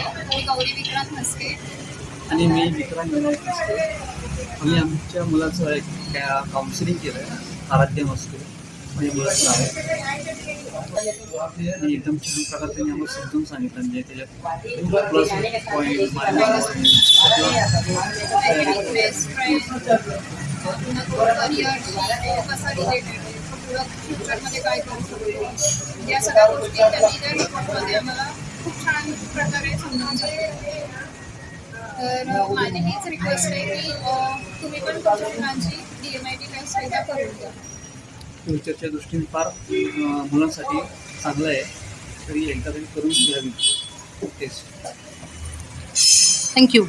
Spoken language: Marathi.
आहे मी गौरी विक्रांत म्हस्के आणि मी विक्रांत विनायक मस्के आम्ही आमच्या मुलाचं एक काउन्सिलिंग केलं आहे आराध्य मस्के म्हणजे मुलाचं आहे आणि एकदम छान प्रकारे त्यांनी आम्हाला समजून सांगितलं म्हणजे त्याच्यात प्लस पॉईंट पुढं फ्युचरमध्ये काय करू शकतो या सगळ्या गोष्टी त्यांनी त्या रिपोर्टमध्ये आम्हाला खूप छान प्रकारे सांगितलं. तर माझी हीच रिक्वेस्ट आहे की तुम्ही पण तुमच्या मुलांची D M I T test एकदा करून द्या फ्युचरच्या दृष्टीने फार मुलांसाठी चांगलं आहे. तरी एकदा तरी करून घ्यावी थँक्यू.